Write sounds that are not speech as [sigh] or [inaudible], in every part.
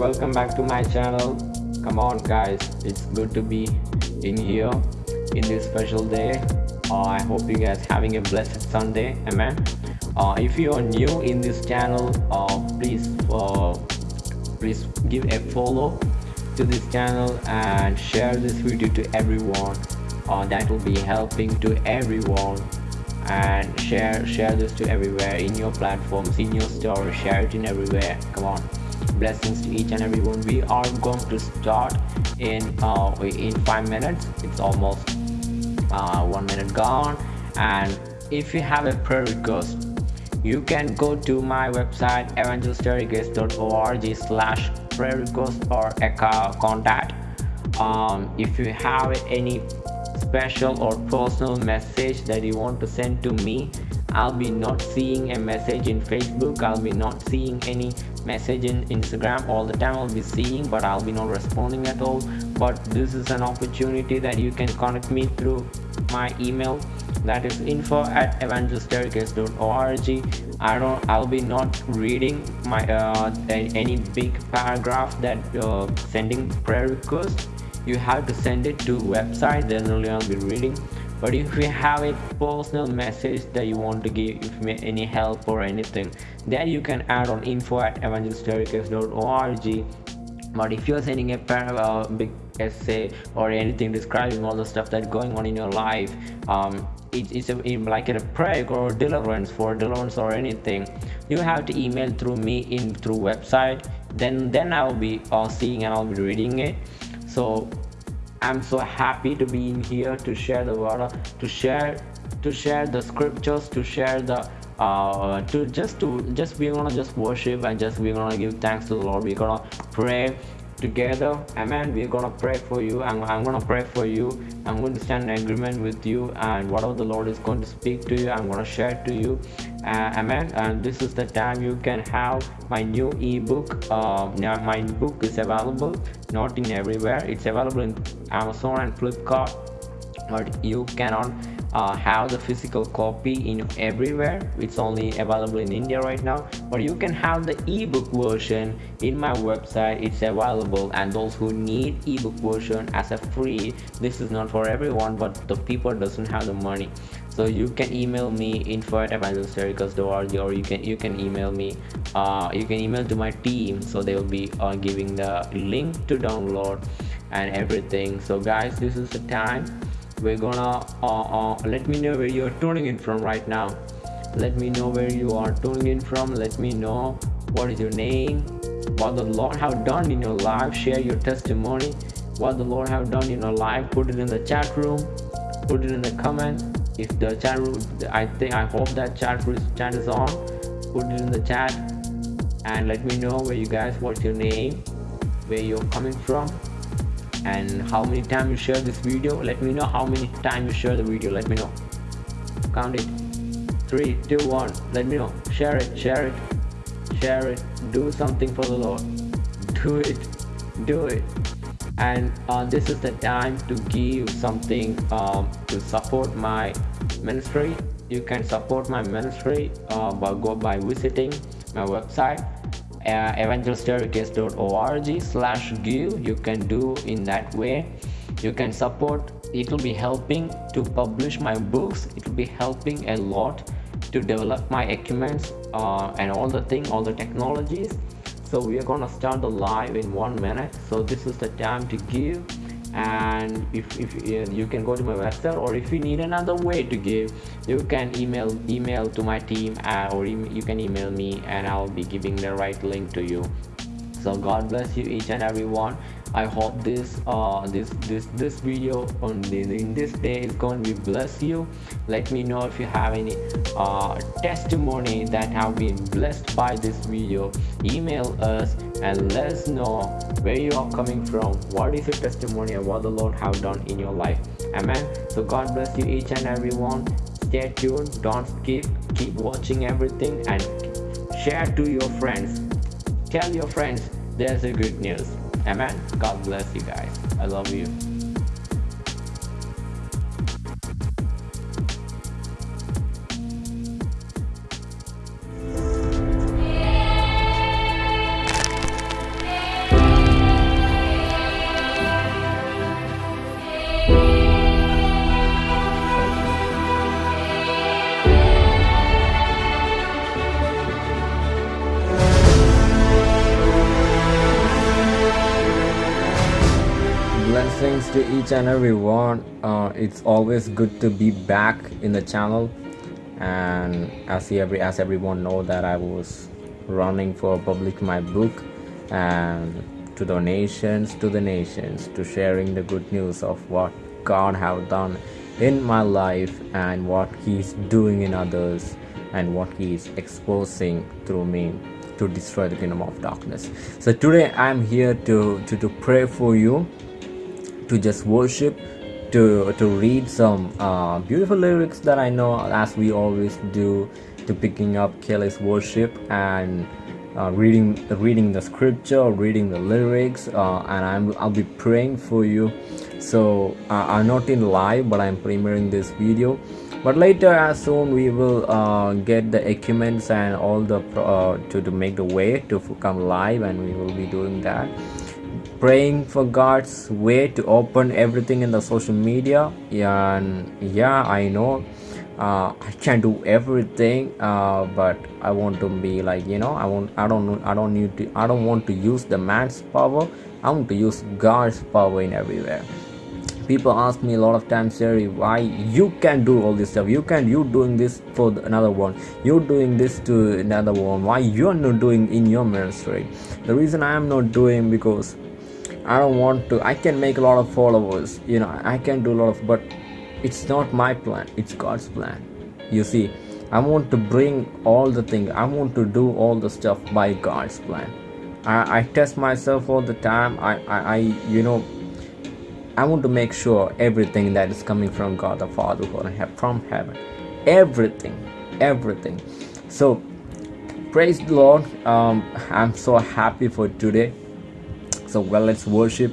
welcome back to my channel. Come on guys. It's good to be in here in this special day. Uh, i hope you guys having a blessed sunday. Amen. Uh, if you are new in this channel uh, please uh, please give a follow to this channel and share this video to everyone. Uh, that will be helping to everyone. And share share this to everywhere in your platforms in your story. Share it in everywhere. Come on blessings to each and everyone we are going to start in uh, in five minutes. It's almost uh, one minute gone. And if you have a prayer request you can go to my website evangelistericates.org slash prayer request or contact. Um, if you have any special or personal message that you want to send to me I'll be not seeing a message in Facebook. I'll be not seeing any message in Instagram. All the time I'll be seeing but I'll be not responding at all. But this is an opportunity that you can connect me through my email. That is info at evangelstaircase.org i don't i'll be not reading my uh, any big paragraph that uh, sending prayer request. You have to send it to website. Then only i'll be reading but if you have a personal message that you want to give if me any help or anything then you can add on info at evangelstaircase.org but if you're sending a uh, big essay or anything describing all the stuff that's going on in your life um, it, it's a, like a prayer or deliverance for deliverance or anything you have to email through me in through website. Then then i'll be uh, seeing and i'll be reading it. So i'm so happy to be in here to share the word to share to share the scriptures to share the uh, to just to just we're gonna just worship and just we're gonna give thanks to the lord. We're gonna pray together amen we're gonna pray for you I'm, I'm gonna pray for you i'm going to stand in agreement with you and whatever the lord is going to speak to you i'm gonna share to you uh, amen and this is the time you can have my new ebook uh, now my book is available not in everywhere it's available in amazon and flipkart but you cannot uh, have the physical copy in everywhere. It's only available in india right now but you can have the ebook version in my website. It's available and those who need ebook version as a free this is not for everyone but the people doesn't have the money. So you can email me info at evangelistericates.org or you can you can email me uh, you can email to my team. So they will be uh, giving the link to download and everything. So guys this is the time we're gonna uh, uh, let me know where you're tuning in from right now. Let me know where you are tuning in from. Let me know what is your name. What the lord have done in your life. Share your testimony. What the lord have done in your life. Put it in the chat room. Put it in the comment. If the chat room i think i hope that chat room chat is on. Put it in the chat. And let me know where you guys what's your name? Where you're coming from and how many times you share this video let me know how many times you share the video let me know. Count it. Three two one let me know. Share it share it share it. Do something for the lord. Do it do it. And uh, this is the time to give something um, to support my ministry. You can support my ministry uh, by go by visiting my website uh, evangelstaircase.org slash give. You can do in that way. You can support. It will be helping to publish my books. It will be helping a lot to develop my equipments uh, and all the thing all the technologies. So we are gonna start the live in one minute. So this is the time to give and if, if you can go to my website or if you need another way to give you can email email to my team uh, or you can email me and i'll be giving the right link to you. So god bless you each and every one i hope this uh this this this video on in this day is going to bless you. Let me know if you have any uh testimony that have been blessed by this video. Email us and let us know where you are coming from. What is your testimony and what the lord have done in your life. Amen. So god bless you each and everyone. stay tuned. Don't skip. Keep watching everything and share to your friends. Tell your friends there's a good news amen god bless you guys. I love you and everyone. Uh, it's always good to be back in the channel, and as every as everyone know that I was running for public my book and to donations to the nations to sharing the good news of what God have done in my life and what He's doing in others and what He is exposing through me to destroy the kingdom of darkness. So today I'm here to to, to pray for you to just worship to to read some uh, beautiful lyrics that I know as we always do to picking up Kelly's worship and uh, reading reading the scripture reading the lyrics uh, and I'm, I'll be praying for you. So uh, I'm not in live but I'm premiering this video. But later as soon we will uh, get the equipments and all the uh, to, to make the way to come live and we will be doing that praying for God's way to open everything in the social media. And yeah I know uh, I can't do everything uh, but I want to be like you know I want I don't I don't need to I don't want to use the man's power. I want to use God's power in everywhere. People ask me a lot of times Jerry why you can do all this stuff? You can you doing this for another one. You're doing this to another one. Why you're not doing in your ministry? The reason I am not doing because I don't want to I can make a lot of followers you know I can do a lot of but it's not my plan it's God's plan. You see I want to bring all the things I want to do all the stuff by God's plan. I, I test myself all the time I, I, I you know I want to make sure everything that is coming from God the Father from heaven. Everything everything. So praise the Lord um, [laughs] I'm so happy for today so well let's worship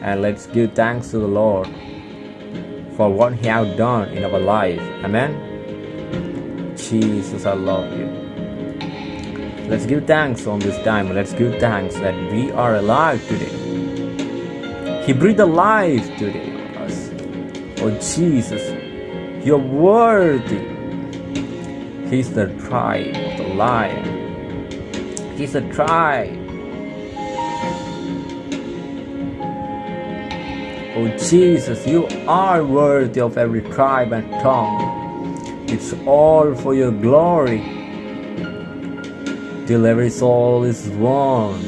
and let's give thanks to the Lord for what he has done in our life. Amen? Jesus I love you. Let's give thanks on this time. Let's give thanks that we are alive today. He breathed life today on us. Oh Jesus you're worthy. He's the tribe of the lion. He's the tribe Oh Jesus, you are worthy of every tribe and tongue. It's all for your glory. Till every soul is one.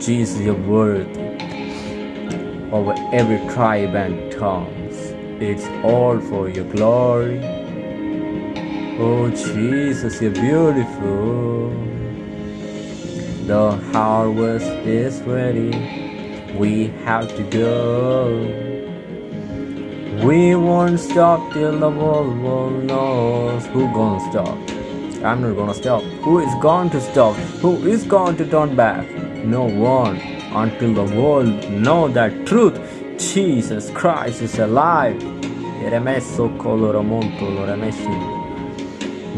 Jesus, you're worthy over every tribe and tongues. It's all for your glory. Oh Jesus, you're beautiful. The harvest is ready we have to go. We won't stop till the world world knows who gonna stop. I'm not gonna stop. Who is going to stop? Who is going to turn back? No one until the world know that truth. Jesus Christ is alive.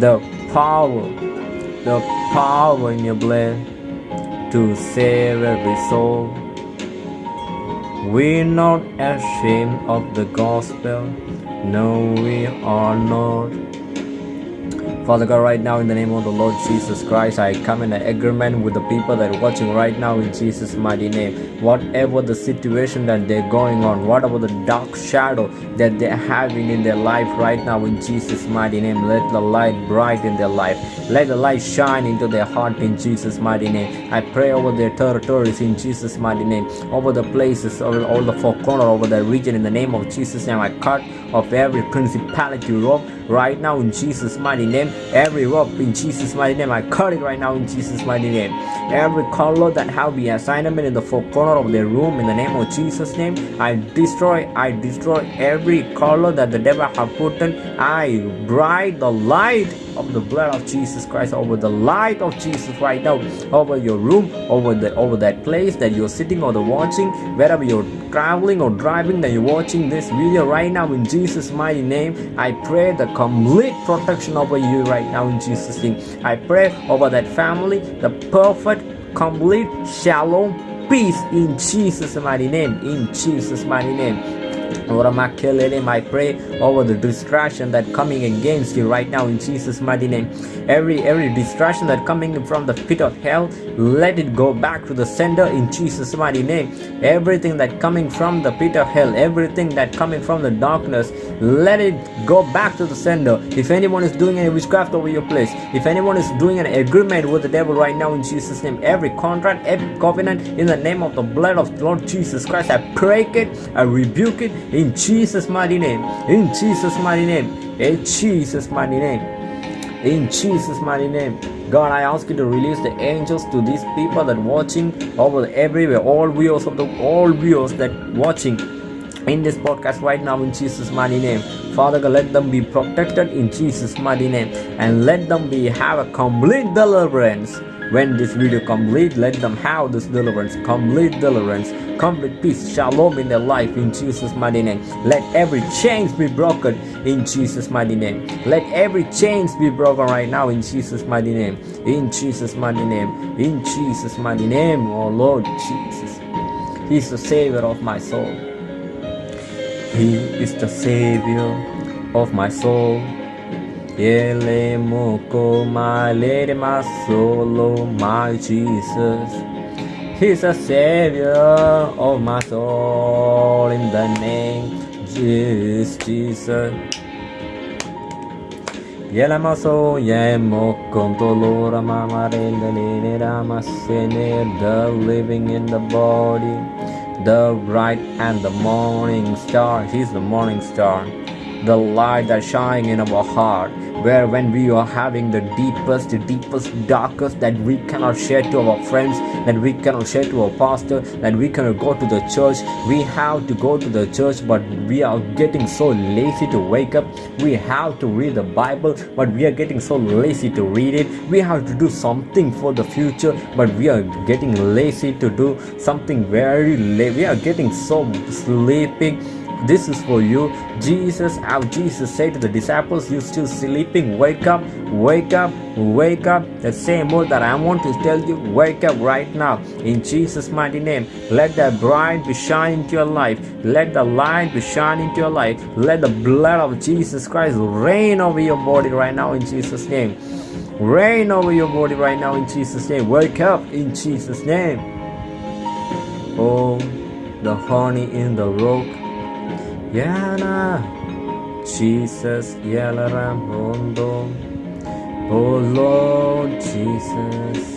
The power, the power in your blood to save every soul. We're not ashamed of the gospel. No, we are not. Father God, right now in the name of the Lord Jesus Christ, I come in agreement with the people that are watching right now in Jesus' mighty name. Whatever the situation that they're going on, whatever the dark shadow that they're having in their life right now in Jesus' mighty name, let the light bright in their life. Let the light shine into their heart in Jesus' mighty name. I pray over their territories in Jesus' mighty name, over the places, over all the four corners, over the region in the name of Jesus' name. I cut off every principality rope right now in Jesus' mighty name. Every rope in Jesus' mighty name, I cut it right now in Jesus' mighty name. Every color that have been assignment in the four corner of the room in the name of Jesus' name, I destroy, I destroy every color that the devil have put in. I bright the light of the blood of Jesus Christ over the light of Jesus right now over your room over the over that place that you're sitting or the watching wherever you're traveling or driving that you're watching this video right now in Jesus mighty name. I pray the complete protection over you right now in Jesus name. I pray over that family the perfect complete shalom peace in Jesus mighty name. In Jesus mighty name I pray over the distraction that coming against you right now in Jesus' mighty name. Every every distraction that coming from the pit of hell, let it go back to the sender in Jesus' mighty name. Everything that coming from the pit of hell, everything that coming from the darkness, let it go back to the sender. If anyone is doing any witchcraft over your place, if anyone is doing an agreement with the devil right now in Jesus' name, every contract, every covenant in the name of the blood of Lord Jesus Christ, I break it, I rebuke it in Jesus' mighty name. In Jesus' mighty name. In Jesus' mighty name. In Jesus' mighty name. God, I ask you to release the angels to these people that watching over everywhere, all viewers of the all viewers that watching in this podcast right now in Jesus' mighty name. Father God, let them be protected in Jesus' mighty name and let them be have a complete deliverance. When this video complete, let them have this deliverance, complete deliverance, complete peace, shalom in their life in Jesus' mighty name. Let every chains be broken in Jesus' mighty name. Let every chains be broken right now in Jesus' mighty name. In Jesus' mighty name. In Jesus' mighty name, oh Lord Jesus. He's the Savior of my soul. He is the Savior of my soul. Ele moko my lady, my soul, my Jesus. He's the Savior of my soul in the name of Jesus. Yela maso yemo kontolora mama rende rama sene the living in the body, the bright and the morning star. He's the morning star, the light that shine in our heart where when we are having the deepest, deepest, darkest that we cannot share to our friends, that we cannot share to our pastor, that we cannot go to the church. We have to go to the church, but we are getting so lazy to wake up. We have to read the Bible, but we are getting so lazy to read it. We have to do something for the future, but we are getting lazy to do something very late. We are getting so sleepy this is for you. Jesus, how Jesus said to the disciples, You still sleeping? Wake up, wake up, wake up. The same word that I want to tell you, wake up right now. In Jesus' mighty name. Let that bright be shining into your life. Let the light be shining into your life. Let the blood of Jesus Christ reign over your body right now in Jesus' name. Reign over your body right now in Jesus' name. Wake up in Jesus' name. Oh, the honey in the rock Yana Jesus Yalaram Hondo. Oh Lord Jesus.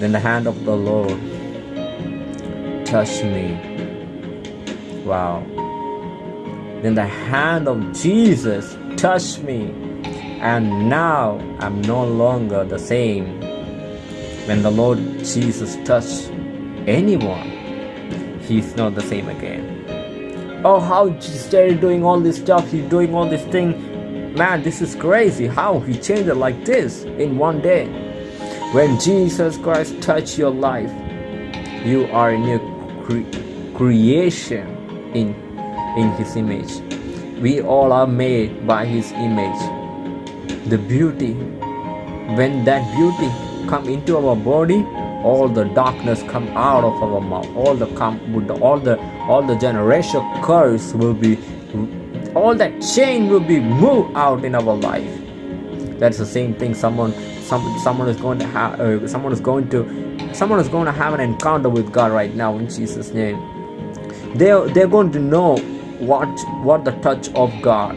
Then the hand of the Lord touched me. Wow. Then the hand of Jesus touched me. And now I'm no longer the same. When the Lord Jesus touched anyone, he's not the same again. Oh how he started doing all this stuff he's doing all this thing. Man this is crazy how he changed it like this in one day. When jesus christ touched your life you are a new cre- creation in in his image. We all are made by his image. The beauty when that beauty come into our body all the darkness come out of our mouth. All the come all the all the generation curse will be all that chain will be moved out in our life. That's the same thing someone some, someone is going to have uh, someone is going to someone is going to have an encounter with god right now in jesus name. They're they're going to know what what the touch of god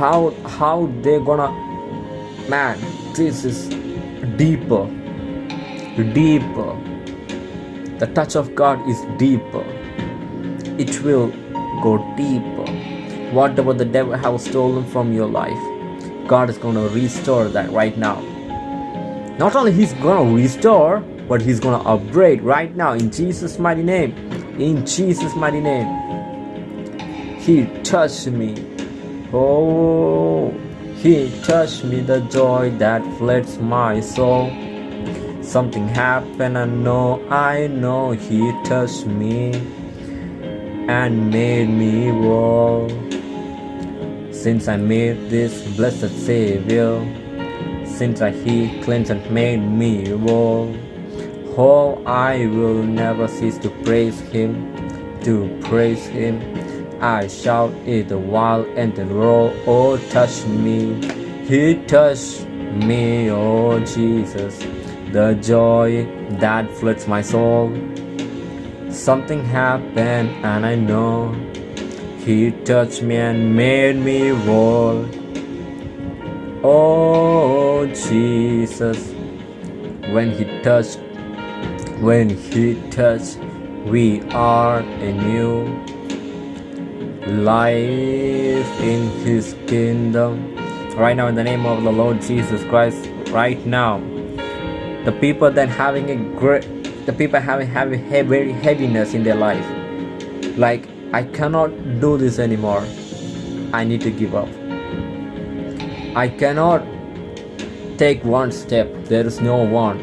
how how they're gonna man this is deeper deeper. The touch of God is deeper. It will go deeper. Whatever the devil has stolen from your life, God is going to restore that right now. Not only He's going to restore, but He's going to upgrade right now in Jesus' mighty name. In Jesus' mighty name. He touched me. Oh, He touched me, the joy that floods my soul. Something happened, I know, I know He touched me and made me whole. Since I made this blessed Savior, since I He cleansed and made me whole, oh, I will never cease to praise Him. to praise Him. I shout it wild and the roll. Oh, touch me. He touched me, oh Jesus. The joy that floods my soul. Something happened, and I know He touched me and made me whole. Oh, Jesus. When He touched, when He touched, we are a new life in His kingdom. Right now, in the name of the Lord Jesus Christ, right now, the people that having a great, the people having having very heaviness in their life, like I cannot do this anymore. I need to give up. I cannot take one step. There is no one.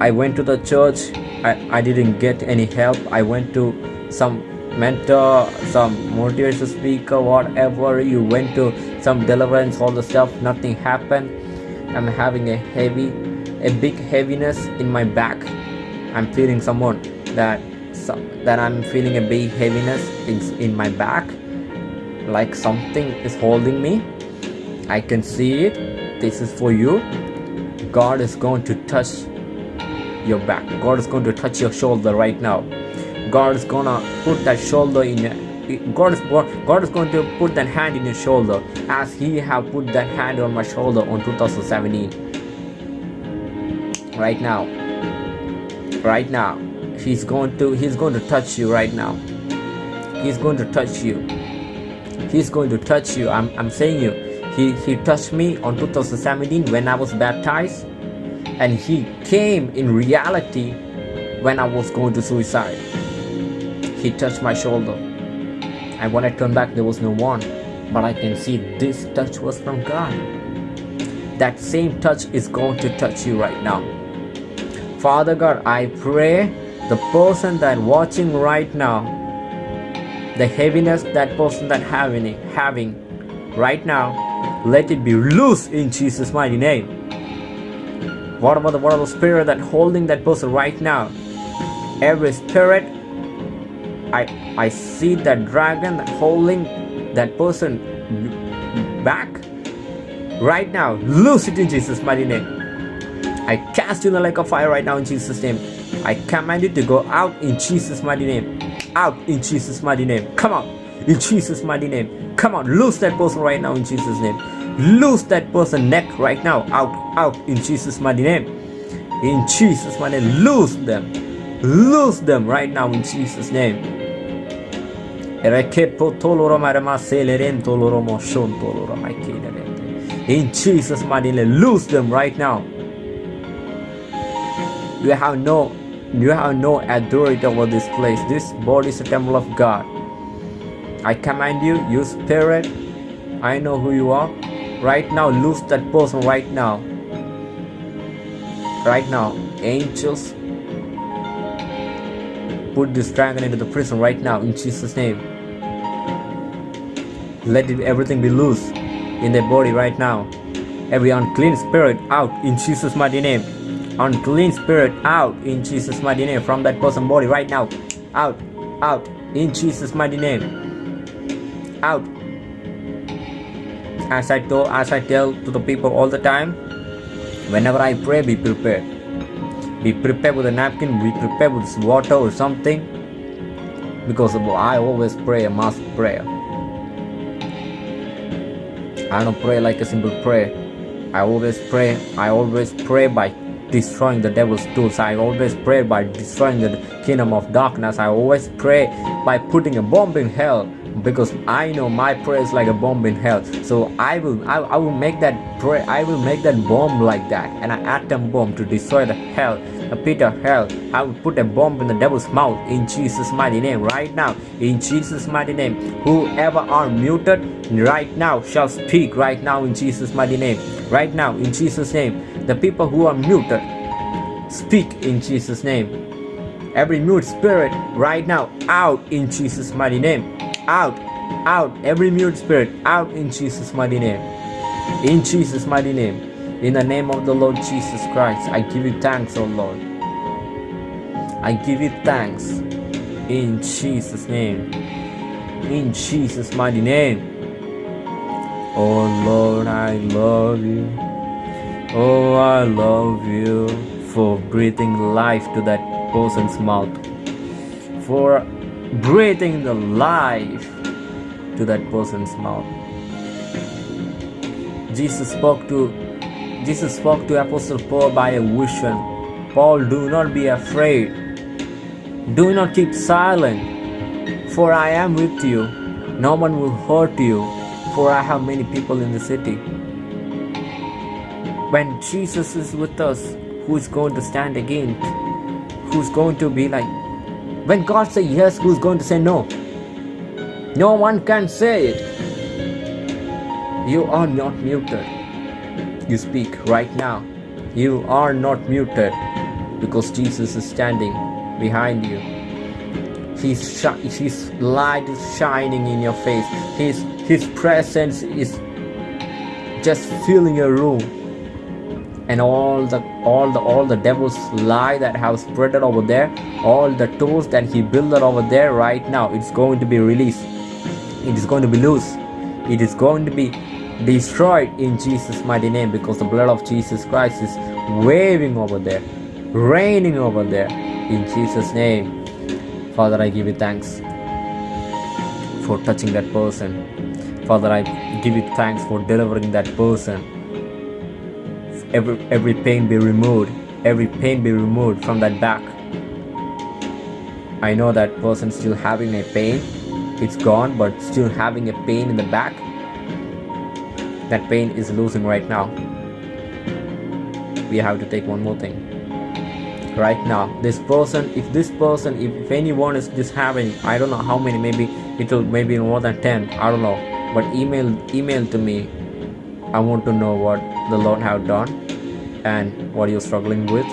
I went to the church. I, I didn't get any help. I went to some mentor, some motivational speaker, whatever. You went to some deliverance, all the stuff. Nothing happened. I'm having a heavy, a big heaviness in my back. I'm feeling someone that that I'm feeling a big heaviness in, in my back, like something is holding me. I can see it. This is for you. God is going to touch your back. God is going to touch your shoulder right now. God is gonna put that shoulder in your God is God is going to put that hand in your shoulder as He have put that hand on my shoulder on 2017. Right now, right now, He's going to He's going to touch you right now. He's going to touch you. He's going to touch you. I'm, I'm saying you. He He touched me on 2017 when I was baptized, and He came in reality when I was going to suicide. He touched my shoulder. And when I turned back, there was no one. But I can see this touch was from God. That same touch is going to touch you right now. Father God, I pray the person that watching right now, the heaviness that person that having having right now, let it be loose in Jesus' mighty name. What about the what about the spirit that holding that person right now? Every spirit I I see that dragon holding that person back right now. Loose it in Jesus' mighty name. I cast you in the lake of fire right now in Jesus' name. I command you to go out in Jesus' mighty name. Out in Jesus' mighty name. Come on. In Jesus' mighty name. Come on. Loose that person right now in Jesus' name. Loose that person neck right now. Out. Out in Jesus' mighty name. In Jesus' mighty name. Loose them. Loose them right now in Jesus' name. In Jesus' mighty name, loose them right now. You have no you have no authority over this place. This body is a temple of God. I command you, you spirit. I know who you are. Right now, loose that person right now. Right now, angels, put this dragon into the prison right now in Jesus' name. Let everything be loose in their body right now. Every unclean spirit out in Jesus' mighty name. Unclean spirit out in Jesus' mighty name from that person's body right now. Out, out in Jesus' mighty name. Out. As I told, as I tell to the people all the time, whenever I pray, be prepared. Be prepared with a napkin. Be prepared with water or something. Because I always pray a mass prayer. I don't pray like a simple prayer. I always pray. I always pray by destroying the devil's tools. I always pray by destroying the kingdom of darkness. I always pray by putting a bomb in hell because I know my prayer is like a bomb in hell. So I will I, I will make that prayer I will make that bomb like that and an atom bomb to destroy the hell the pit of hell. I will put a bomb in the devil's mouth in Jesus' mighty name right now. In Jesus' mighty name. Whoever are muted right now shall speak right now in Jesus' mighty name. Right now in Jesus' name. The people who are muted speak in Jesus' name. Every mute spirit right now out in Jesus' mighty name. Out, out, every mute spirit out in Jesus' mighty name. In Jesus' mighty name. In the name of the Lord Jesus Christ, I give you thanks, O Lord. I give you thanks. In Jesus' name. In Jesus' mighty name. Oh Lord, I love you. Oh, I love you for breathing life to that person's mouth. For breathing the life to that person's mouth. Jesus spoke to Jesus spoke to Apostle Paul by a vision. Paul, do not be afraid. Do not keep silent, for I am with you. No one will hurt you, for I have many people in the city. When Jesus is with us, who is going to stand against? Who's going to be like? When God says yes, who's going to say no? No one can say it. You are not muted. You speak right now. You are not muted because Jesus is standing behind you. His, his light is shining in your face. His, his presence is just filling your room and all the all the all the devil's lie that have spreaded over there. All the tools that he built over there right now it's going to be released. It is going to be loose. It is going to be destroyed in jesus mighty name because the blood of jesus christ is waving over there raining over there in jesus name. Father i give you thanks for touching that person. Father i give you thanks for delivering that person every every pain be removed every pain be removed from that back. I know that person still having a pain it's gone but still having a pain in the back that pain is losing right now. We have to take one more thing. Right now this person if this person if, if anyone is just having i don't know how many maybe it'll maybe more than 10 i don't know. But email email to me I want to know what the Lord have done and what you're struggling with.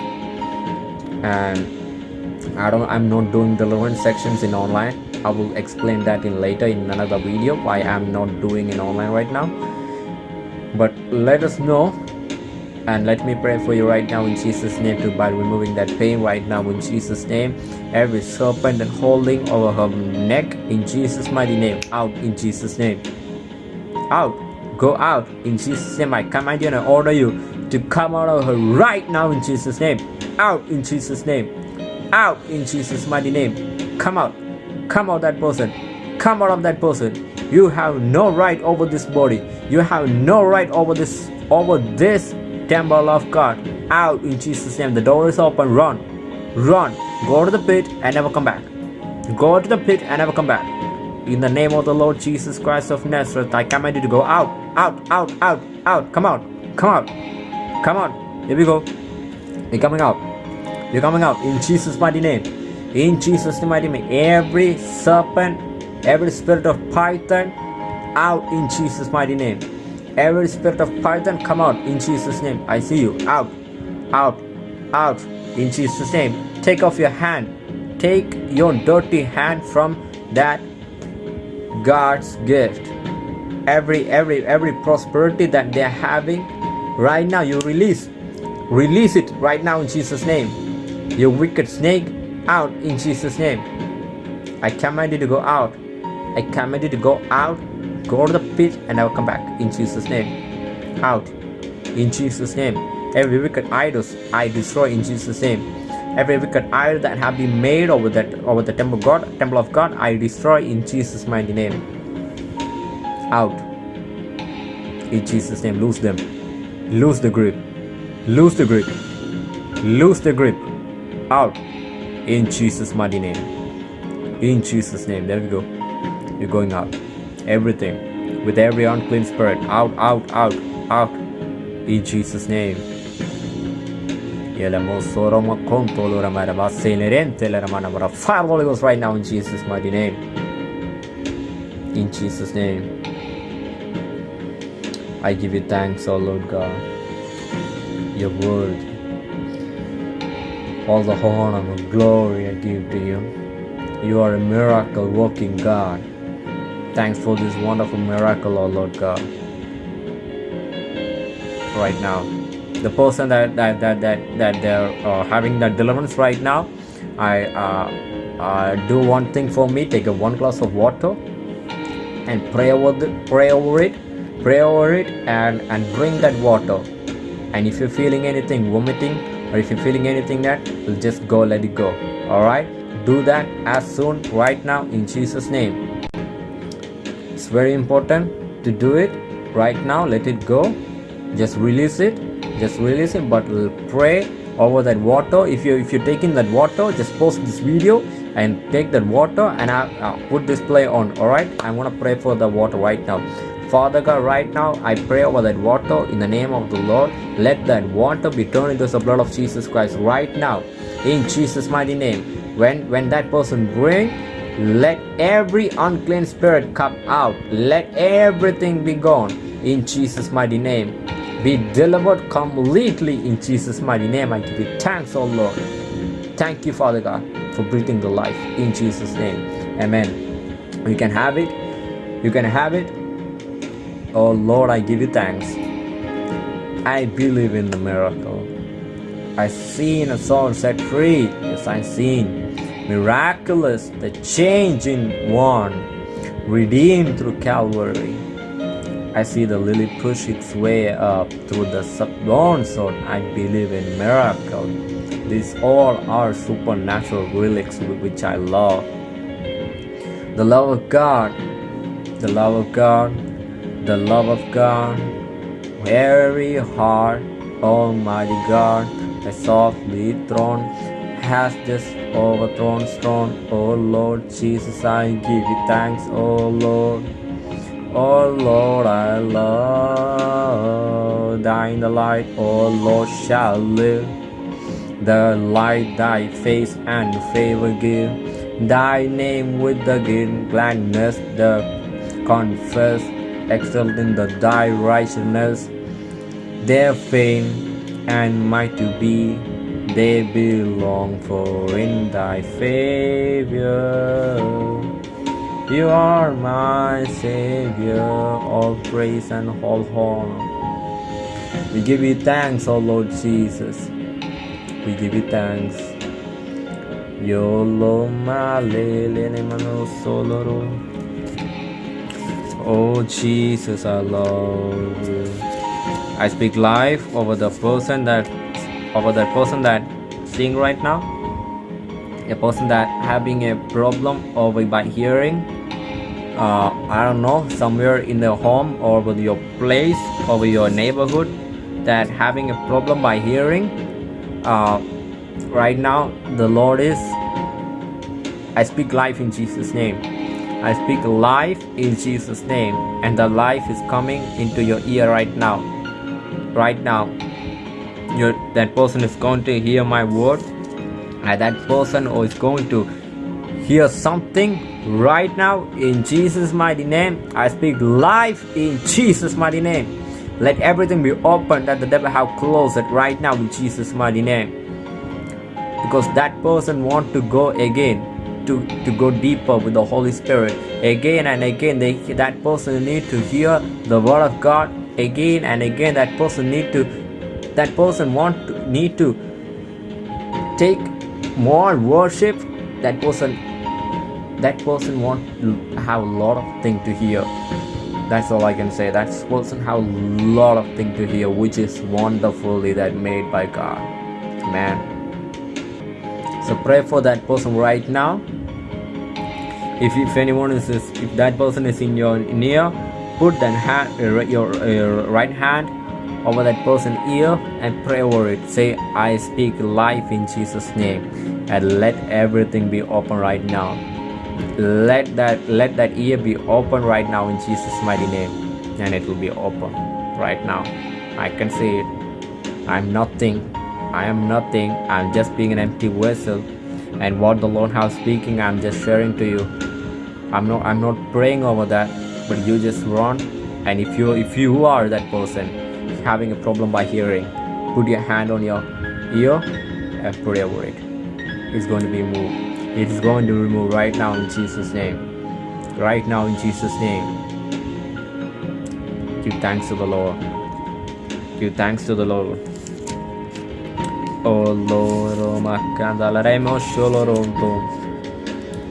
And I don't I'm not doing the deliverance sections in online. I will explain that in later in another video why I'm not doing in online right now. But let us know and let me pray for you right now in Jesus' name to by removing that pain right now in Jesus' name. Every serpent and holding over her neck in Jesus' mighty name. Out in Jesus' name. Out Go out in Jesus' name. I command you and I order you to come out of her right now in Jesus' name. Out in Jesus' name. Out in Jesus' mighty name. Come out. Come out that person. Come out of that person. You have no right over this body. You have no right over this over this temple of God. Out in Jesus' name. The door is open. Run. Run. Go to the pit and never come back. Go to the pit and never come back. In the name of the Lord Jesus Christ of Nazareth, I command you to go out, out, out, out, out. Come out, come out, come on. Here we go. You're coming out. You're coming out in Jesus' mighty name. In Jesus' mighty name. Every serpent, every spirit of python, out in Jesus' mighty name. Every spirit of python, come out in Jesus' name. I see you. Out, out, out in Jesus' name. Take off your hand. Take your dirty hand from that God's gift. Every every every prosperity that they're having right now, you release. Release it right now in Jesus' name. your wicked snake, out in Jesus' name. I command you to go out. I command you to go out, go to the pit, and I will come back in Jesus' name. Out in Jesus' name. Every wicked idols I destroy in Jesus' name. Every wicked idol that have been made over that over the temple of God, temple of God, I destroy in Jesus' mighty name. Out. In Jesus' name, lose them. Lose the grip. Lose the grip. Lose the grip. Out. In Jesus' mighty name. In Jesus' name. There we go. You're going out. Everything. With every unclean spirit. Out, out, out, out. In Jesus' name. Ghost right now in Jesus' mighty name. In Jesus' name. I give you thanks, O Lord God. Your word. All the honor and glory I give to you. You are a miracle working God. Thanks for this wonderful miracle, O Lord God. Right now the person that that that that, that they're uh, having that deliverance right now i uh, uh, do one thing for me take a one glass of water and pray over the, pray over it pray over it and and drink that water. And if you're feeling anything vomiting or if you're feeling anything that will just go let it go. All right do that as soon right now in jesus name. It's very important to do it right now let it go. Just release it just release it but we'll pray over that water. If you if you're taking that water just post this video and take that water and I, uh, put this play on. All right i'm gonna pray for the water right now Father God, right now I pray over that water in the name of the Lord. Let that water be turned into the blood of Jesus Christ right now in Jesus' mighty name. When when that person drink, let every unclean spirit come out. Let everything be gone in Jesus' mighty name. Be delivered completely in Jesus' mighty name. I give you thanks, oh Lord. Thank you, Father God, for breathing the life in Jesus' name. Amen. You can have it. You can have it. Oh Lord, I give you thanks. I believe in the miracle. I seen a soul set free. Yes, I seen miraculous, the change in one, redeemed through Calvary. I see the lily push its way up through the sublime zone. I believe in miracle. These all are supernatural relics which I love. The love of God, the love of God, the love of God, very hard, Almighty God, the softly throne has just overthrown stone. Oh Lord Jesus, I give you thanks, oh Lord. Oh Lord, I love thine the light, oh Lord shall live. The light thy face and favor give, thy name with the gladness, the confess exalting the thy righteousness. Their fame and might to be, they belong for in thy favor. You are my Savior, all praise and all honor. We give you thanks, O Lord Jesus. We give you thanks. Yolo malele mano soloro. Oh Jesus, I love you. I speak life over the person that over that person that seeing right now. A person that having a problem over by hearing. Uh, I don't know, somewhere in the home or with your place over your neighborhood that having a problem by hearing. Uh, right now, the Lord is. I speak life in Jesus' name. I speak life in Jesus' name, and the life is coming into your ear right now. Right now, that person is going to hear my word, and that person is going to hear something right now in Jesus' mighty name. I speak life in Jesus' mighty name. Let everything be open that the devil have closed it right now in Jesus' mighty name. Because that person want to go again to, to go deeper with the Holy Spirit. Again and again, they, that person need to hear the word of God. Again and again, that person need to, that person want to, need to take more worship. That person, that person want to have a lot of thing to hear. That's all I can say. That person have a lot of thing to hear, which is wonderfully that made by God. Man. So pray for that person right now if, if anyone is if that person is in your near put that hand uh, your uh, right hand over that person ear and pray over it. Say i speak life in jesus name and let everything be open right now. Let that let that ear be open right now in jesus mighty name and it will be open right now. I can see it. I'm nothing. I am nothing. I'm just being an empty vessel. And what the lord has speaking i'm just sharing to you i'm not i'm not praying over that but you just run. And if you if you are that person having a problem by hearing put your hand on your ear and pray over it. It's going to be moved. It is going to remove right now in jesus name. Right now in jesus name. Give thanks to the lord. Give thanks to the lord. Oh Lord, oh Makanda, Laremo Sholoronto. Oh, oh,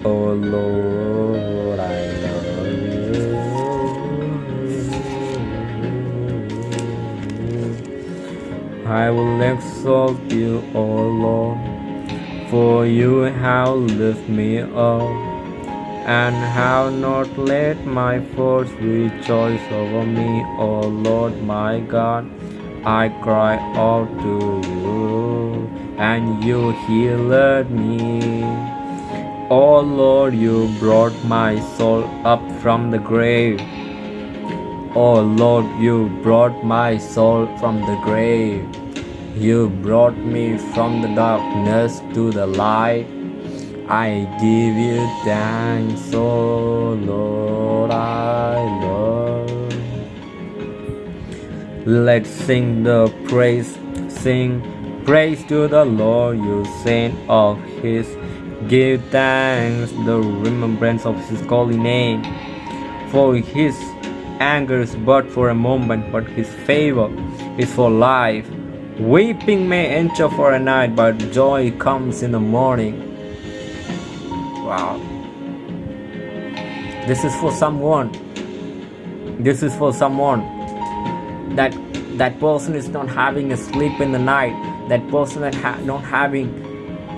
oh Lord, I love you. I will exalt you, O Lord, for you have lifted me up, and have not let my foes rejoice over me, O Lord my God. I cry out to you, and you healed me. O Lord, you brought my soul up from the grave. Oh Lord, you brought my soul from the grave. You brought me from the darkness to the light. I give you thanks, oh Lord, I love. Let's sing the praise, sing praise to the Lord, you saint of His. Give thanks, the remembrance of His holy name. For His anger is but for a moment, but His favor is for life. Weeping may endure for a night, but joy comes in the morning. Wow. This is for someone. This is for someone that that person is not having a sleep in the night. That person that ha- not having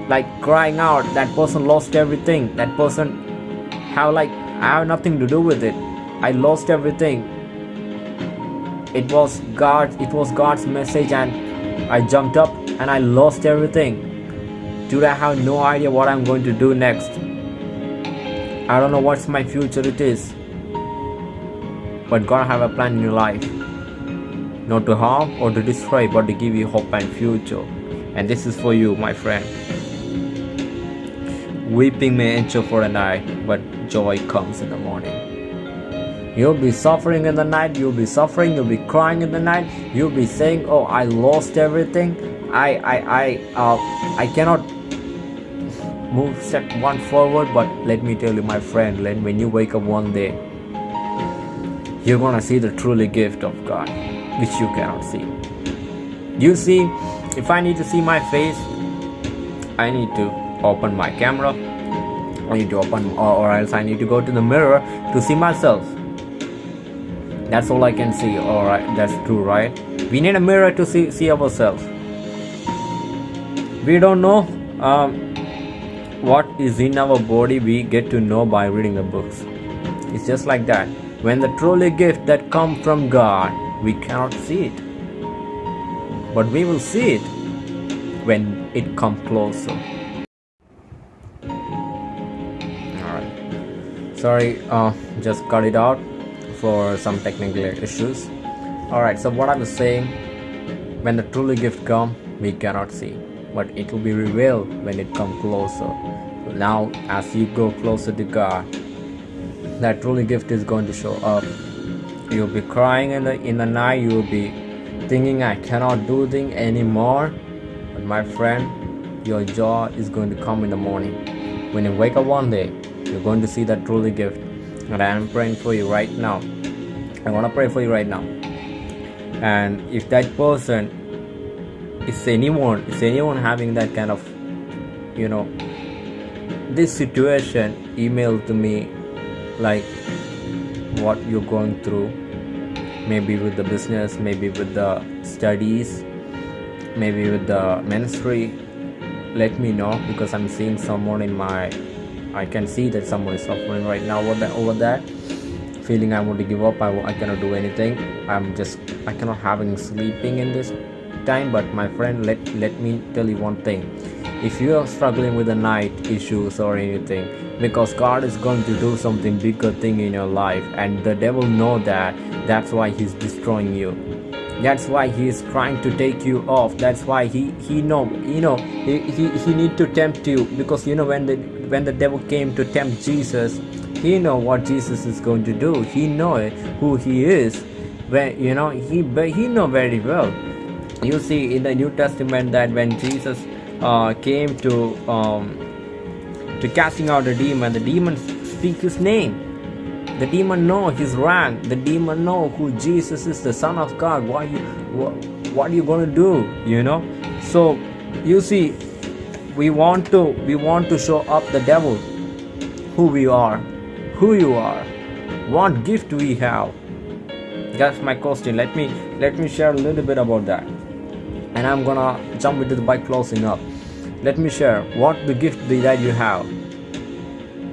like crying out. That person lost everything. That person have like I have nothing to do with it. I lost everything. It was God. It was God's message, and I jumped up and I lost everything. dude I have no idea what I'm going to do next. I don't know what's my future it is. But God have a plan in your life. Not to harm or to destroy, but to give you hope and future. And this is for you, my friend. Weeping may endure for a night, but joy comes in the morning. You'll be suffering in the night, you'll be suffering, you'll be crying in the night, you'll be saying, Oh, I lost everything. I I I uh I cannot move step one forward, but let me tell you, my friend, when you wake up one day, you're gonna see the truly gift of God, which you cannot see. You see, if I need to see my face, I need to open my camera. I need to open, or, or else I need to go to the mirror to see myself. That's all I can see. All right, that's true, right? We need a mirror to see see ourselves. We don't know um, what is in our body. We get to know by reading the books. It's just like that. When the truly gift that come from God, we cannot see it, but we will see it when it come closer. Sorry, uh, just cut it out for some technical issues. Alright, so what I was saying, when the truly gift come, we cannot see, but it will be revealed when it come closer. Now, as you go closer to God, that truly gift is going to show up. You'll be crying in the in the night. You'll be thinking, "I cannot do thing anymore." But my friend, your joy is going to come in the morning. When you wake up one day, you're going to see that truly gift. And I am praying for you right now. I want to pray for you right now. And if that person is anyone, is anyone having that kind of, you know, this situation, email to me like what you're going through maybe with the business maybe with the studies maybe with the ministry let me know because i'm seeing someone in my i can see that someone is suffering right now over that over feeling i want to give up I, I cannot do anything. I'm just i cannot having sleeping in this time but my friend let let me tell you one thing. If you are struggling with the night issues or anything because god is going to do something bigger thing in your life and the devil know that that's why he's destroying you. That's why he is trying to take you off. That's why he he know you know he, he he need to tempt you because you know when the when the devil came to tempt jesus he know what jesus is going to do. He know who he is. When you know he but he know very well. You see in the new testament that when jesus uh, came to um, to casting out the demon the demon speak his name. The demon know his rank. The demon know who jesus is the son of god. What you what, what are you to do you know? So you see we want to we want to show up the devil who we are who you are what gift we have. That's my question. Let me let me share a little bit about that. And i'm gonna jump into the bike closing up. Let me share what the gift that you have.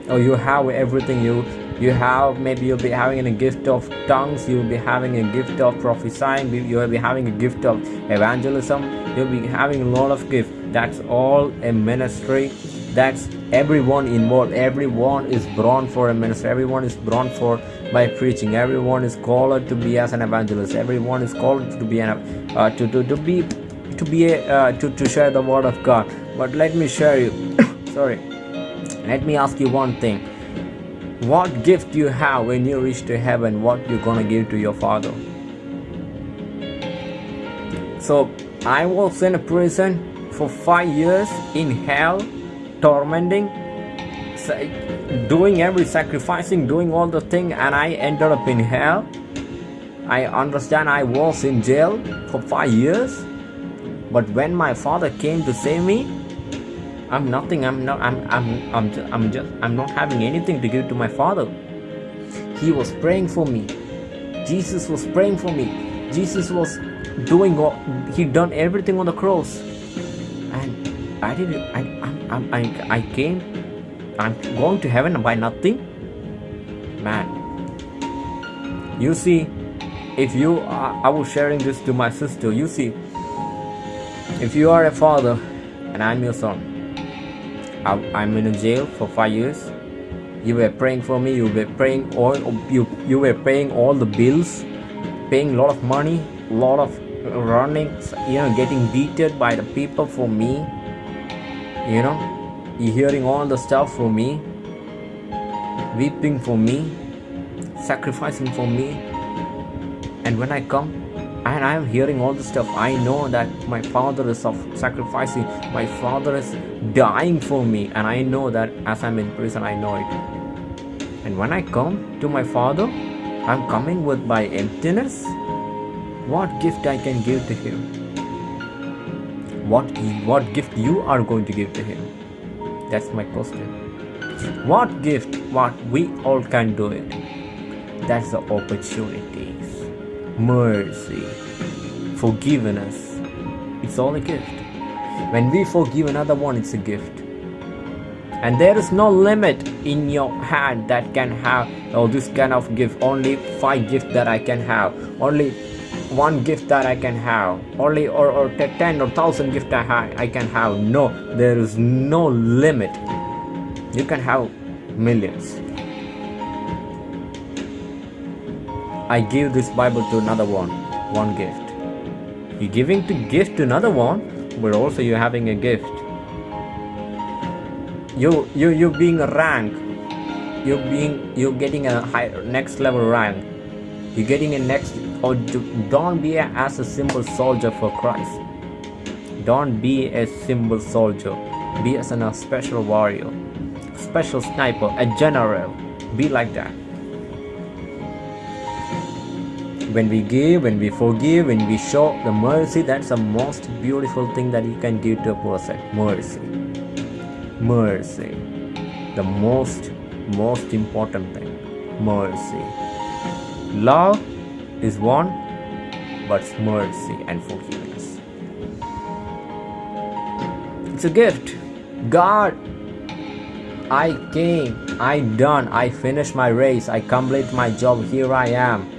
Oh you have everything you you have maybe you'll be having a gift of tongues you'll be having a gift of prophesying you'll be having a gift of evangelism you'll be having a lot of gifts. That's all a ministry. That's everyone involved. Everyone is born for a ministry. Everyone is born for by preaching. Everyone is called to be as an evangelist. Everyone is called to be an uh, to, to, to be to be a, uh, to, to share the word of god. But let me share you [coughs] sorry. Let me ask you one thing what gift you have when you reach to heaven what you're gonna give to your father? So i was in a prison for five years in hell tormenting doing every sacrificing doing all the thing and i ended up in hell. I understand i was in jail for five years but when my father came to save me i'm nothing i'm not i'm i'm i'm just, I'm just i'm not having anything to give to my father. He was praying for me. Jesus was praying for me. Jesus was doing all he done everything on the cross. And i didn't i I'm, I, I came i'm going to heaven by nothing? Man. You see if you are, i was sharing this to my sister. You see if you are a father and i'm your son i'm in a jail for five years. You were praying for me you were praying all you you were paying all the bills paying a lot of money a lot of running you know getting beaten by the people for me you know you hearing all the stuff for me weeping for me sacrificing for me. And when i come and i am hearing all the stuff i know that my father is of sacrificing my father is dying for me and i know that as i'm in prison i know it. And when i come to my father i'm coming with my emptiness? What gift i can give to him? What what gift you are going to give to him? That's my question. What gift what we all can do it? That's the opportunities. Mercy forgiveness it's all a gift. When we forgive another one it's a gift. And there is no limit in your hand that can have oh this kind of gift. Only five gifts that i can have. Only one gift that I can have. Only or, or 10 or 1000 gift I, ha- I can have. No there is no limit. You can have millions. I give this Bible to another one. One gift you giving to gift to another one but also you're having a gift you you you being a rank you being you're getting a high next level rank you're getting a next or don't be a, as a simple soldier for Christ. Don't be a simple soldier. Be as an, a special warrior, special sniper, a general. Be like that. When we give, when we forgive, when we show the mercy, that's the most beautiful thing that you can give to a person. Mercy. Mercy. The most, most important thing. Mercy. Love is one, but mercy and forgiveness. It's a gift. God, I came, I done, I finished my race, I complete my job. Here I am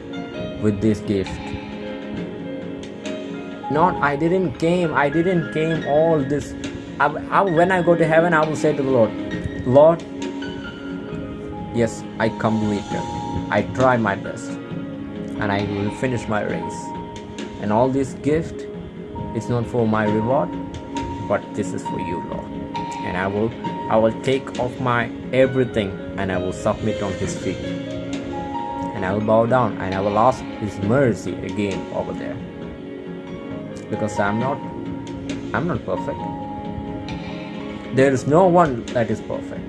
with this gift. Not I didn't came, I didn't came all this. I, I, when I go to heaven, I will say to the Lord, Lord, yes, I completed. I try my best and I will finish my race. And all this gift is not for my reward, but this is for you, Lord. And I will I will take off my everything and I will submit on his feet. I will bow down and I will ask his mercy again over there. Because I'm not I'm not perfect. There is no one that is perfect.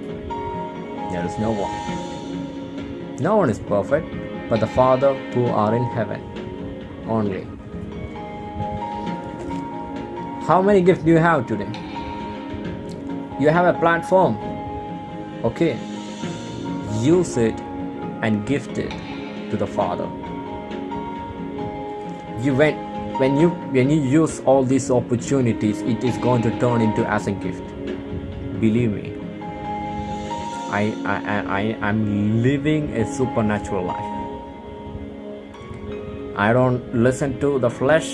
There is no one. No one is perfect but the Father who are in heaven only. How many gifts do you have today? You have a platform. Okay. use it and gift it to the Father. You when when you when you use all these opportunities, it is going to turn into as a gift. Believe me. I I I, am living a supernatural life. I don't listen to the flesh,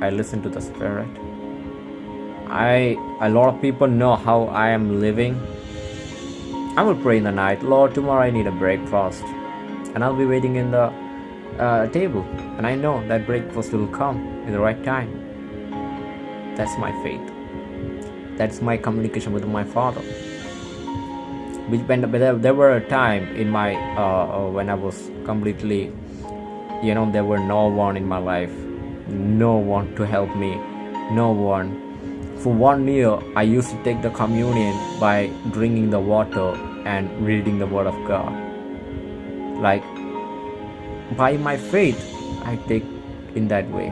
I listen to the spirit. I a lot of people know how I am living. I will pray in the night, Lord, tomorrow I need a breakfast. And I'll be waiting in the uh, table. And I know that breakfast will come in the right time. That's my faith. That's my communication with my Father. When there were a time in my uh, uh, when I was completely, you know, there were no one in my life, no one to help me, no one. For one year, I used to take the communion by drinking the water and reading the Word of God. Like by my faith, I take in that way.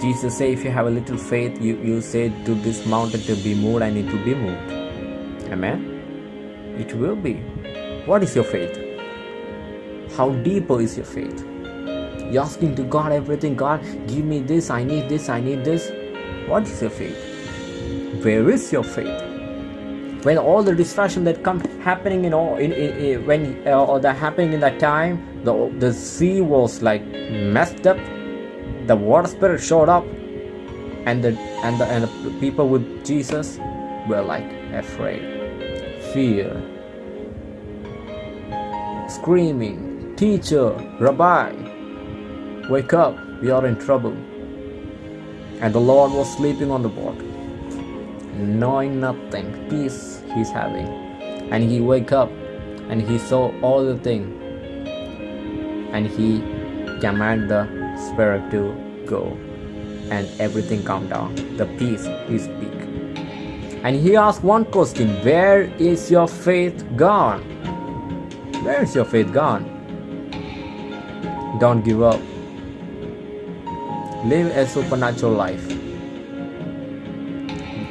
Jesus said, if you have a little faith, you, you say to this mountain to be moved and it will be moved. Amen. It will be. What is your faith? How deeper is your faith? You're asking to God everything. God, give me this. I need this. I need this. What is your faith? Where is your faith? When all the distraction that come happening in all in, in, in when uh, that happening in that time, the the sea was like messed up. The water spirit showed up, and the and the and the people with Jesus were like afraid, fear, screaming, teacher, rabbi, wake up, we are in trouble. And the Lord was sleeping on the boat, knowing nothing, peace he's having. And he wake up and he saw all the thing and he command the spirit to go and everything calm down. The peace he speak. And he asked one question, where is your faith gone? Where is your faith gone? Don't give up live a supernatural life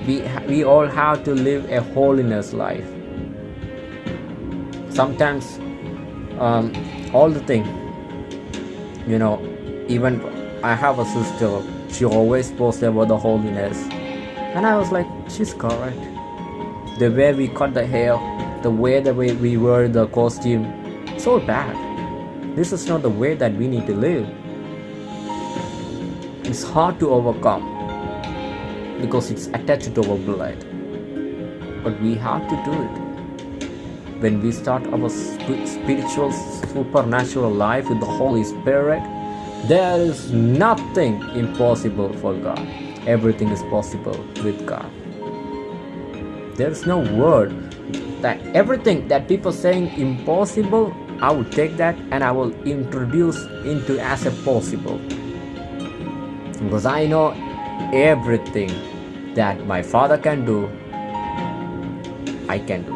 we we all have to live a holiness life. Sometimes um, all the thing you know even i have a sister she always posts about the holiness. And i was like she's correct. The way we cut the hair the way the way we wear the costume it's all bad. This is not the way that we need to live. It's hard to overcome because it's attached to our blood. But we have to do it. When we start our spiritual supernatural life with the holy spirit there is nothing impossible for god. Everything is possible with god. There is no word that everything that people saying impossible i will take that and i will introduce into as a possible. Because I know everything that my father can do, I can do.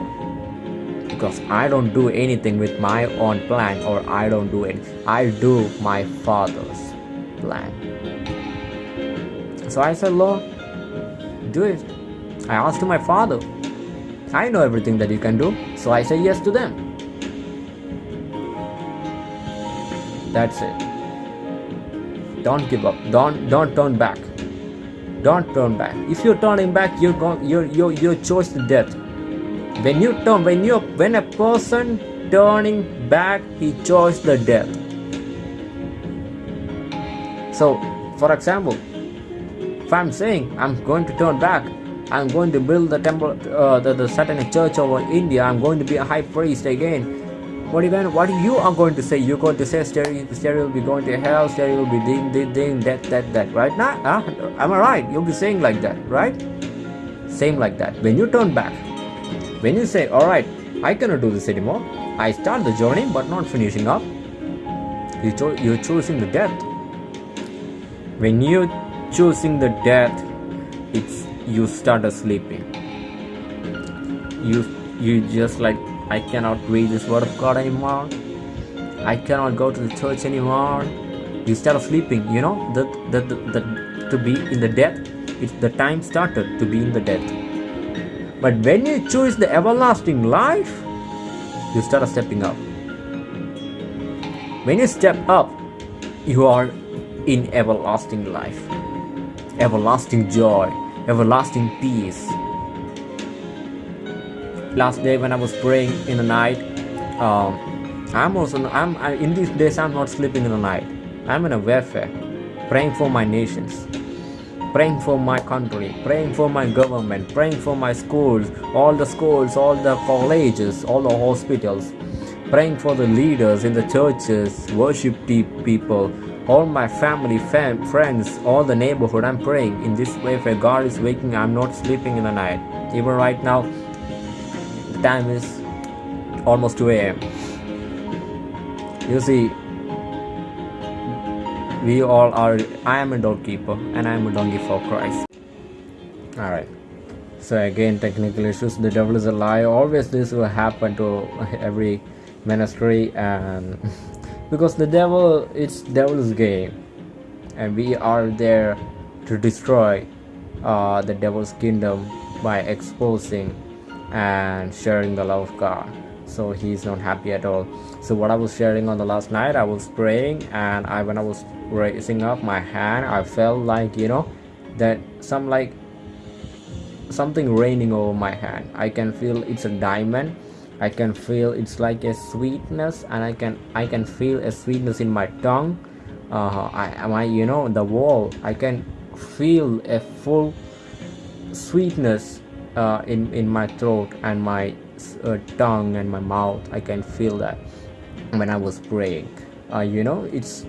Because I don't do anything with my own plan or I don't do it. I do my father's plan. So I said, Lord, do it. I asked my father. I know everything that you can do. So I say yes to them. That's it don't give up don't don't turn back don't turn back. If you're turning back you're going you're you're you choice to death. When you turn when you when a person turning back he chose the death. So for example if i'm saying i'm going to turn back i'm going to build the temple uh, the, the satanic church over india i'm going to be a high priest again what even what you are going to say you're going to say stereo, stereo will be going to hell stereo will be ding ding ding that that that right? Now huh? am i right? You'll be saying like that right? Same like that. When you turn back when you say all right i cannot do this anymore. I start the journey but not finishing up. You cho- you're choosing the death. When you're choosing the death it's you start sleeping. You you just like I cannot read this word of God anymore. I cannot go to the church anymore. Instead of sleeping, you know, that that that to be in the death, it's the time started to be in the death. But when you choose the everlasting life, you start stepping up when you step up you are in everlasting life everlasting joy everlasting peace last day when i was praying in the night um, i'm also i'm I, in these days i'm not sleeping in the night i'm in a warfare praying for my nations praying for my country, praying for my government, praying for my schools, all the schools, all the colleges, all the hospitals, praying for the leaders in the churches, worship people, all my family, fam, friends, all the neighborhood. I'm praying in this way. God is waking, I'm not sleeping in the night. Even right now, the time is almost 2 a.m. You see, we all are i am a doorkeeper and i am a donkey for christ. All right. So again technical issues. The devil is a lie always this will happen to every ministry and [laughs] because the devil it's devil's game. And we are there to destroy uh, the devil's kingdom by exposing and sharing the love of god. So he's not happy at all. So what i was sharing on the last night i was praying and i when i was raising up my hand i felt like you know that some like something raining over my hand. I can feel it's a diamond. I can feel it's like a sweetness and i can i can feel a sweetness in my tongue. Uh, I, am I you know the wall i can feel a full sweetness uh, in in my throat and my uh, tongue and my mouth. I can feel that when i was praying. Uh, you know it's